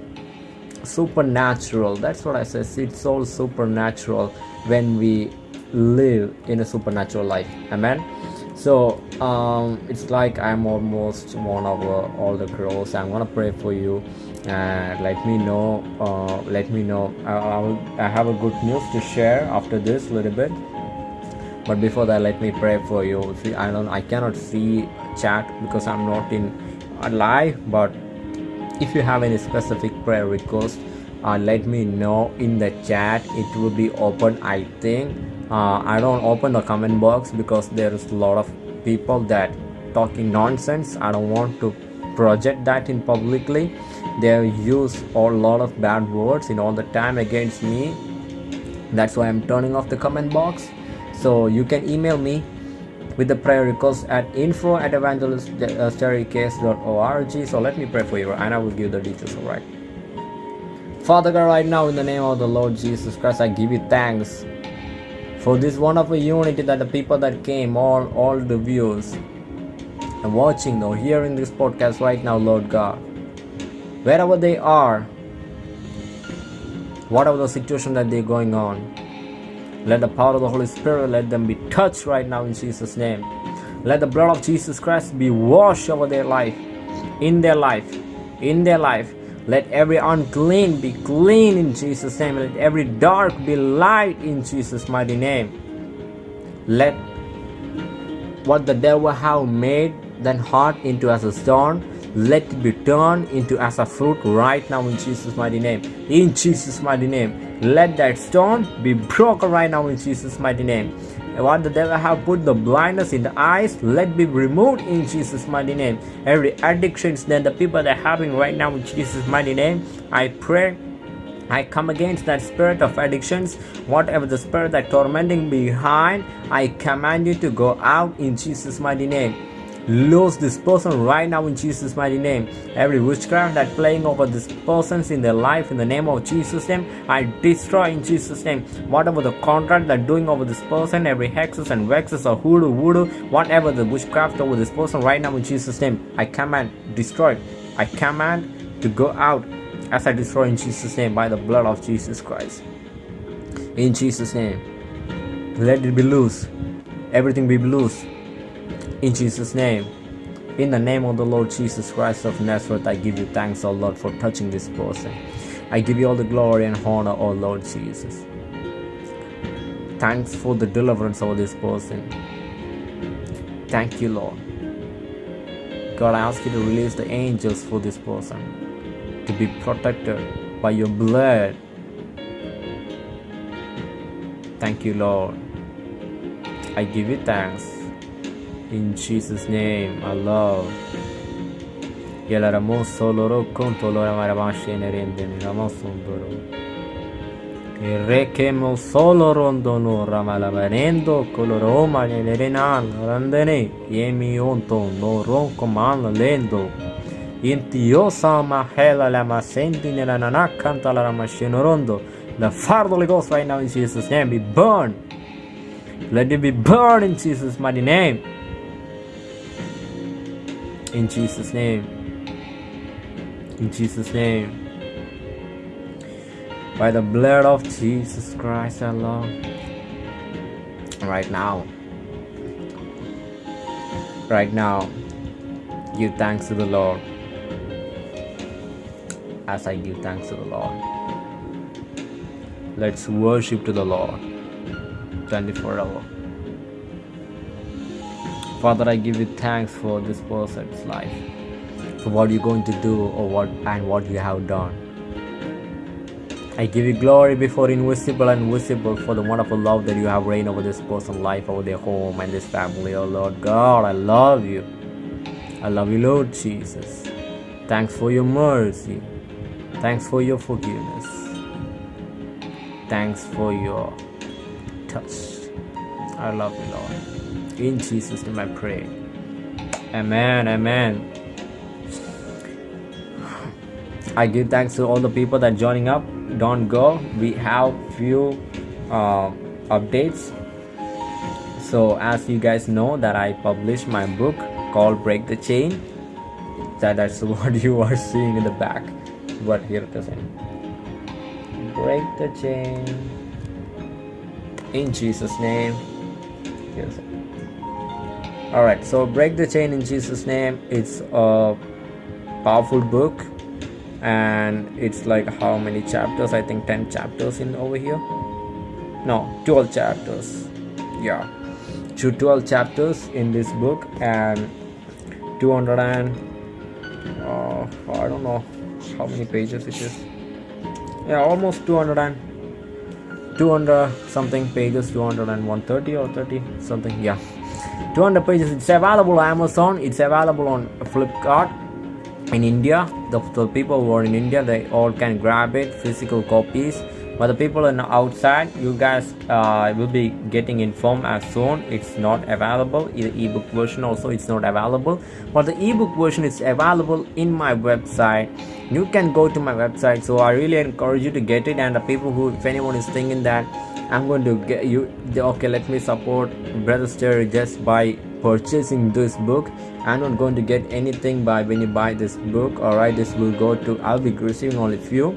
supernatural. That's what i say it's all supernatural when we live in a supernatural life. Amen? So um, it's like i'm almost one of uh, all the girls. I'm gonna pray for you. And let me know uh, let me know. I, I, will, I have a good news to share after this little bit but before that let me pray for you. See i don't i cannot see chat because i'm not in live but if you have any specific prayer request uh, let me know in the chat. It will be open i think. Uh, i don't open the comment box because there's a lot of people that talking nonsense. I don't want to project that in publicly. They use a lot of bad words in all the time against me. That's why i'm turning off the comment box so you can email me with the prayer request at info at evangeliststaircase.org so let me pray for you and i will give the details all right? Father god right now in the name of the lord jesus christ i give you thanks for this wonderful unity that the people that came all all the viewers and watching or hearing this podcast right now lord god. Wherever they are whatever the situation that they're going on let the power of the Holy Spirit let them be touched right now in Jesus' name. Let the blood of Jesus Christ be washed over their life, in their life, in their life. Let every unclean be clean in Jesus' name. Let every dark be light in Jesus' mighty name. Let what the devil have made then heart into as a stone let it be turned into as a fruit right now in jesus mighty name in jesus mighty name let that stone be broken right now in Jesus' mighty name. What the devil have put the blindness in the eyes, let be removed in Jesus' mighty name. Every addictions that the people that are having right now in Jesus' mighty name, I pray I come against that spirit of addictions, whatever the spirit that tormenting behind, I command you to go out in Jesus' mighty name lose this person right now in Jesus mighty name. Every witchcraft that playing over this persons in their life in the name of Jesus name I destroy in Jesus name. Whatever the contract that doing over this person every hexes and vexes or hoodoo voodoo whatever the witchcraft over this person right now in Jesus name I command destroy. I command to go out as I destroy in Jesus name by the blood of Jesus Christ. In Jesus name let it be loose. Everything be loose in Jesus' name, in the name of the Lord Jesus Christ of Nazareth, I give you thanks, O Lord, for touching this person. I give you all the glory and honor, O Lord Jesus. Thanks for the deliverance of this person. Thank you, Lord. God, I ask you to release the angels for this person to be protected by your blood. Thank you, Lord. I give you thanks In Jesus' name, I love. Yala ramo soloro conto lora maravashi nerende ramo sondoro. Rekemo solo rondono ramalavanendo coloroma nerenan randene yemi onto no ron coman lendo. Intiosa mahela la masenti nella nanakanta la ramashino rondo. The fire of the Ghost right now in Jesus' name be burned. Let it be burned in Jesus' mighty name. In Jesus' name. In Jesus' name. By the blood of Jesus Christ Lord. Right now. Right now. Give thanks to the Lord. As I give thanks to the Lord. Let's worship to the Lord. 24 hour. Father, I give you thanks for this person's life, for what you're going to do or what and what you have done. I give you glory before invisible and visible for the wonderful love that you have reigned over this person's life, over their home and this family. Oh Lord God, I love you. I love you, Lord Jesus. Thanks for your mercy. Thanks for your forgiveness. Thanks for your touch. I love you, Lord. In Jesus' name I pray. Amen. Amen. I give thanks to all the people that joining up. Don't go. We have few uh, updates. So as you guys know that I published my book called Break the Chain. That that's [laughs] what you are seeing in the back. But here it is. Break the chain. In Jesus' name. Here's. All right. So break the chain in Jesus' name. It's a powerful book and it's like how many chapters? I think 10 chapters in over here. No 12 chapters. Yeah. To 12 chapters in this book and 200 and uh, i don't know how many pages it is. Yeah almost 200 and 200 something pages 200 and 130 or 30 something yeah 200 pages it's available on amazon it's available on flipkart in India. The, the people who are in India, they all can grab it, physical copies. But the people in outside, you guys uh, will be getting informed as soon. It's not available. In the ebook version also it's not available. But the ebook version is available in my website. You can go to my website. So I really encourage you to get it. And the people who, if anyone is thinking that I'm going to get you, okay, let me support Brother Sterry just by purchasing this book. I'm not going to get anything by when you buy this book all right this will go to i'll be receiving only few.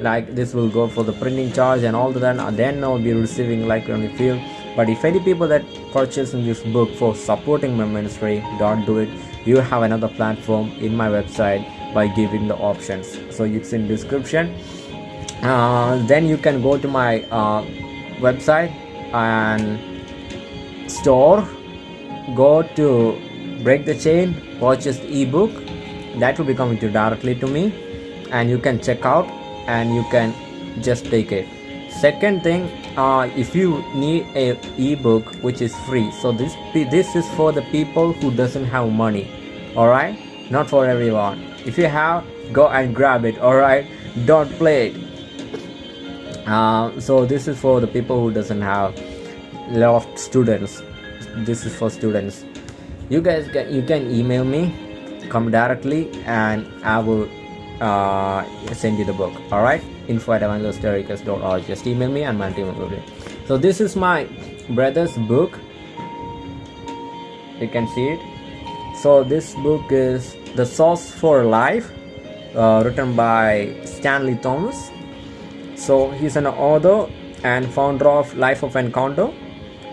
Like this will go for the printing charge and all that and then i'll be receiving like only few. But if any people that purchasing this book for supporting my ministry don't do it. You have another platform in my website by giving the options. So it's in description. Uh, then you can go to my uh, website and store go to break the chain purchase the ebook. That will be coming to directly to me and you can check out and you can just take it. Second thing uh, if you need a ebook which is free so this this is for the people who doesn't have money all right not for everyone. If you have go and grab it all right don't play it uh, so this is for the people who doesn't have lot of students. This is for students. You guys can you can email me come directly and i will uh, send you the book. All right? Info at evangelisterikas.org just email me and my team will do so this is my brother's book. You can see it. So this book is the source for life uh, written by stanley thomas so he's an author and founder of life of encounter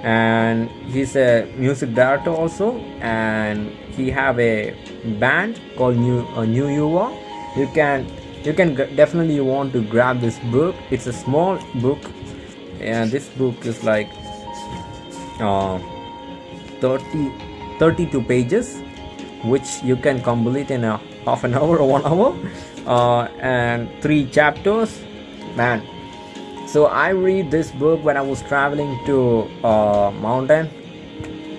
and he's a music director also. And he have a band called new uh, new yuva. You can you can definitely want to grab this book. It's a small book. And this book is like uh, 30 32 pages which you can complete in a half an [laughs] hour or one hour. Uh, and three chapters man. So i read this book when i was traveling to uh, mountain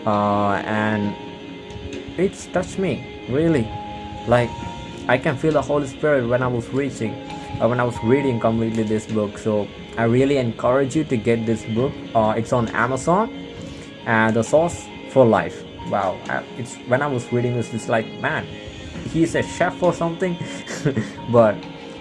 uh, and it's touched me really. Like i can feel the holy spirit when i was reaching uh, when i was reading completely this book. So i really encourage you to get this book. Uh, it's on amazon and the source for life. Wow it's when i was reading this it's like man he's a chef or something? [laughs] But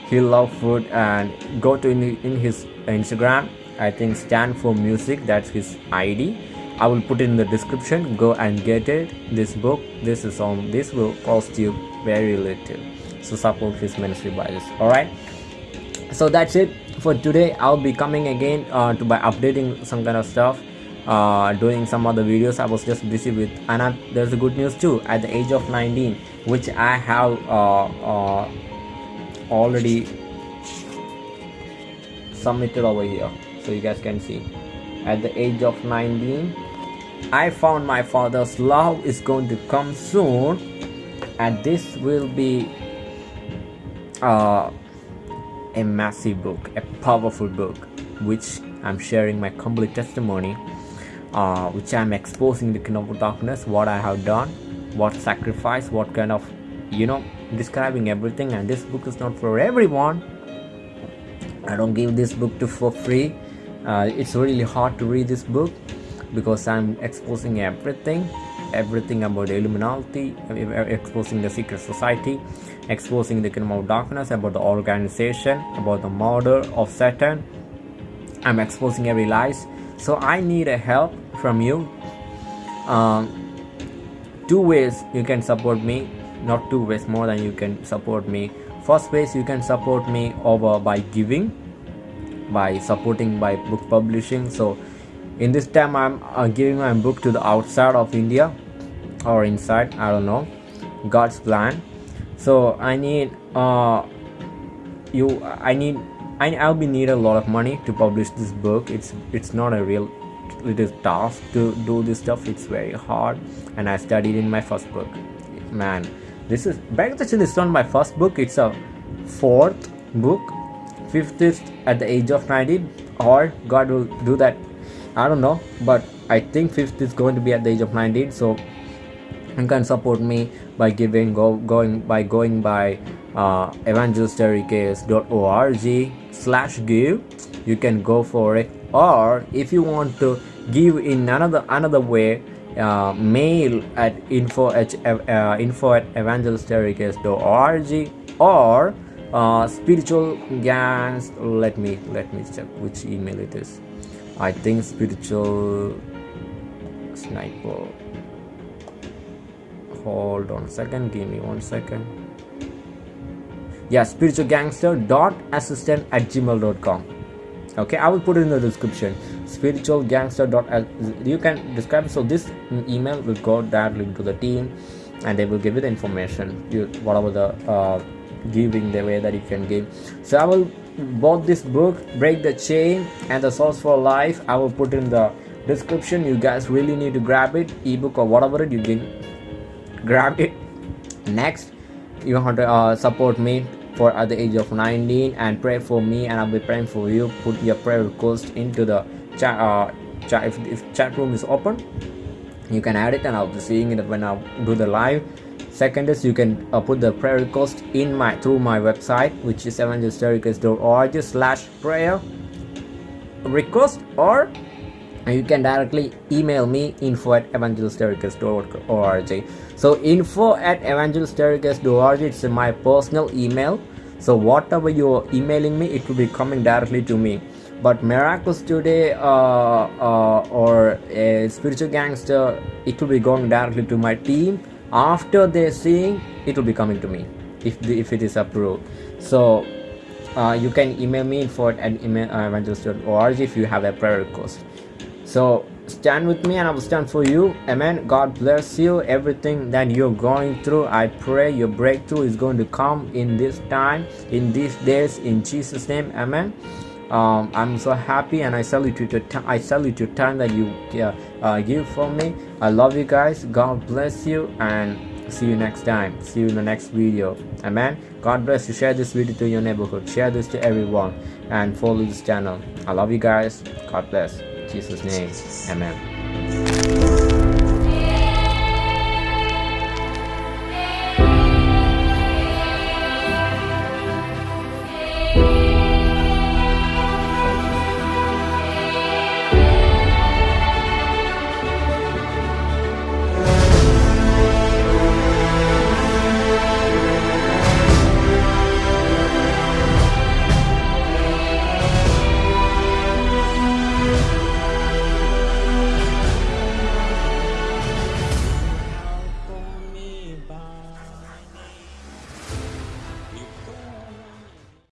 he love food and go to in, in his instagram i think stand for music that's his id I will put it in the description go and get it this book this is on this will cost you very little. So support his ministry by this all right so that's it for today. I'll be coming again uh, to by updating some kind of stuff uh, doing some other videos. I was just busy with and I, there's a good news too. At the age of 19 which I have uh, uh already submitted over here so you guys can see. At the age of 19 I found my father's love is going to come soon and this will be uh, a massive book a powerful book which I'm sharing my complete testimony uh, which I'm exposing the kingdom of darkness what I have done what sacrifice what kind of you know describing everything and this book is not for everyone I don't give this book to for free uh, it's really hard to read this book because I'm exposing everything everything about the Illuminati, exposing the secret society, exposing the kingdom of darkness, about the organization, about the murder of Satan. I'm exposing every lies. So I need a help from you. Um, two ways you can support me, not two ways, more than you can support me. First ways you can support me over by giving, by supporting by book publishing. So in this time i'm uh, giving my book to the outside of india or inside i don't know. God's plan. So i need uh you i need I, i'll be need a lot of money to publish this book. It's it's not a real it is task to do this stuff. It's very hard and i studied in my first book. Man this is back actually is not my first book. It's a fourth book. Fifth is at the age of 19 or god will do that. I don't know. But I think fifth is going to be at the age of 19 so you can support me by giving go going by going by uh, slash give. You can go for it. Or if you want to give in another another way uh, mail at info at uh, info at or uh, spiritual gangs. Let me let me check which email it is. I think spiritual sniper. Hold on a second. Give me one second. Yeah spiritual gangster dot assistant at gmail.com okay i will put it in the description spiritual gangster dot you can describe so this email will go directly to the team and they will give you the information. You whatever the uh, giving the way that you can give. So i will bought this book break the chain and the source for life i will put in the description. You guys really need to grab it ebook or whatever it you can grab it. Next you want to uh, support me for at the age of 19 and pray for me and i'll be praying for you. Put your prayer request into the chat uh, if, if chat room is open you can add it and i'll be seeing it when i do the live. Second is you can uh, put the prayer request in my through my website which is evangelisterica's.org slash prayer request or you can directly email me info at evangelisterica's.org so info at evangelisterica's.org it's my personal email. So whatever you're emailing me it will be coming directly to me but miracles today uh, uh, or a spiritual gangster it will be going directly to my team. After they seeing it will be coming to me if the, if it is approved. So uh, you can email me at uh, evangelist.org if you have a prayer request. So stand with me and i will stand for you. Amen. God bless you. Everything that you're going through i pray your breakthrough is going to come in this time in these days in jesus name. Amen um, I'm so happy and I salute you to I salute your time that you uh, uh, give for me. I love you guys. God bless you and see you next time. See you in the next video. Amen. God bless you. Share this video to your neighborhood. Share this to everyone and follow this channel. I love you guys. God bless. Jesus name. Amen